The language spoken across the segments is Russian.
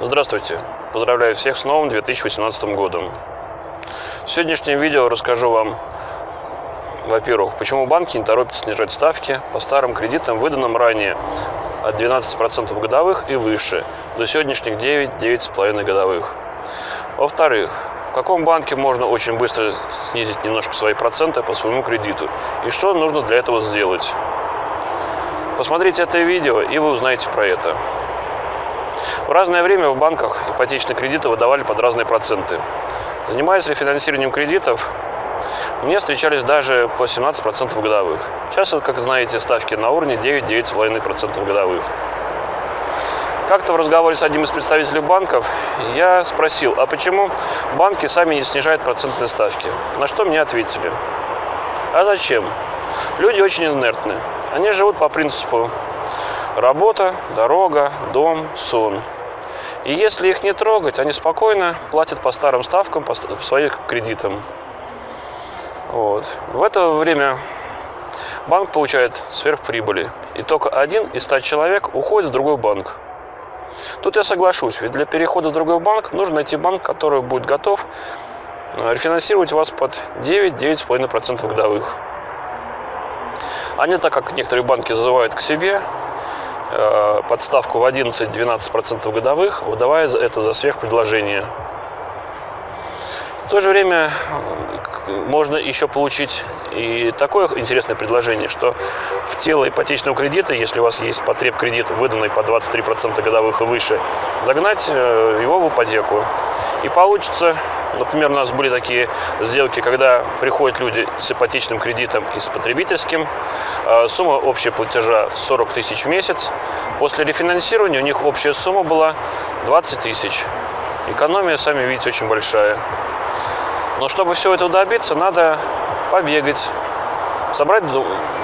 Здравствуйте! Поздравляю всех с новым 2018 годом. В сегодняшнем видео расскажу вам, во-первых, почему банки не торопятся снижать ставки по старым кредитам, выданным ранее от 12% годовых и выше, до сегодняшних 9-9,5 годовых. Во-вторых, в каком банке можно очень быстро снизить немножко свои проценты по своему кредиту и что нужно для этого сделать. Посмотрите это видео и вы узнаете про это. В разное время в банках ипотечные кредиты выдавали под разные проценты. Занимаясь рефинансированием кредитов, мне встречались даже по 17% годовых. Сейчас, как знаете, ставки на уровне 9-9,5% годовых. Как-то в разговоре с одним из представителей банков я спросил, а почему банки сами не снижают процентные ставки? На что мне ответили. А зачем? Люди очень инертны. Они живут по принципу работа, дорога, дом, сон. И если их не трогать, они спокойно платят по старым ставкам, по своим кредитам. Вот. В это время банк получает сверхприбыли. И только один из ста человек уходит в другой банк. Тут я соглашусь, ведь для перехода в другой банк нужно найти банк, который будет готов э, рефинансировать вас под 9-9,5% годовых. Они, так как некоторые банки зазывают к себе, Э, подставку в 11-12% годовых, выдавая это за сверхпредложение. В то же время можно еще получить и такое интересное предложение, что в тело ипотечного кредита, если у вас есть потреб кредит, выданный по 23% годовых и выше, загнать э, его в ипотеку. И получится Например, у нас были такие сделки, когда приходят люди с ипотечным кредитом и с потребительским. А, сумма общего платежа 40 тысяч в месяц. После рефинансирования у них общая сумма была 20 тысяч. Экономия, сами видите, очень большая. Но чтобы все это добиться, надо побегать, собрать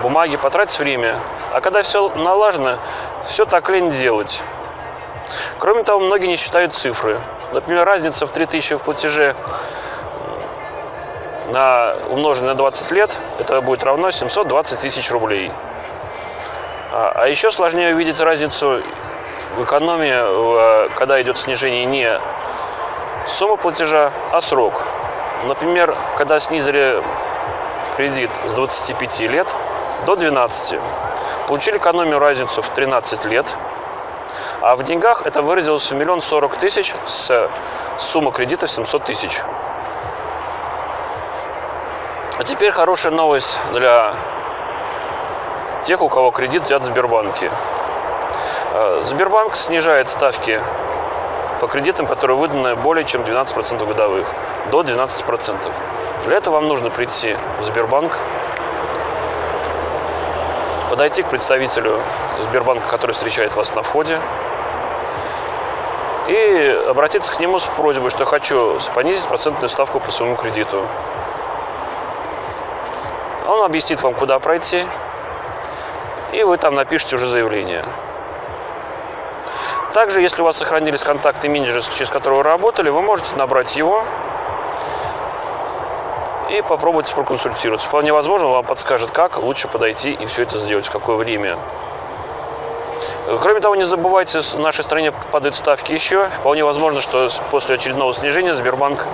бумаги, потратить время. А когда все налажено, все так лень делать. Кроме того, многие не считают цифры. Например, разница в 3000 в платеже на, умноженной на 20 лет, это будет равно 720 тысяч рублей. А, а еще сложнее увидеть разницу в экономии, когда идет снижение не сумма платежа, а срок. Например, когда снизили кредит с 25 лет до 12, получили экономию разницу в 13 лет – а в деньгах это выразилось в миллион сорок тысяч с суммы кредита 700 тысяч. А теперь хорошая новость для тех, у кого кредит взят в Сбербанке. Э, Сбербанк снижает ставки по кредитам, которые выданы более чем 12% годовых, до 12%. Для этого вам нужно прийти в Сбербанк, подойти к представителю Сбербанка, который встречает вас на входе, и обратиться к нему с просьбой, что хочу понизить процентную ставку по своему кредиту. Он объяснит вам, куда пройти, и вы там напишите уже заявление. Также, если у вас сохранились контакты менеджера, через которого вы работали, вы можете набрать его и попробовать проконсультироваться. Вполне возможно, вам подскажет, как лучше подойти и все это сделать, в какое время. Кроме того, не забывайте, в нашей стране падают ставки еще. Вполне возможно, что после очередного снижения Сбербанк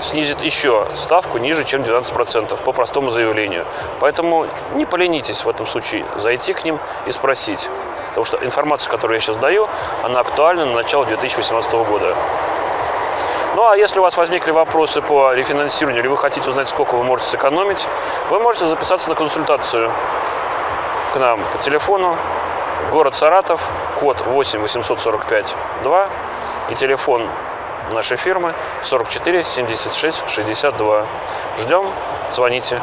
снизит еще ставку ниже, чем 12% по простому заявлению. Поэтому не поленитесь в этом случае зайти к ним и спросить. Потому что информацию, которую я сейчас даю, она актуальна на начало 2018 года. Ну а если у вас возникли вопросы по рефинансированию, или вы хотите узнать, сколько вы можете сэкономить, вы можете записаться на консультацию к нам по телефону Город Саратов, код 8 845 2 и телефон нашей фирмы 44 76 62. Ждем, звоните.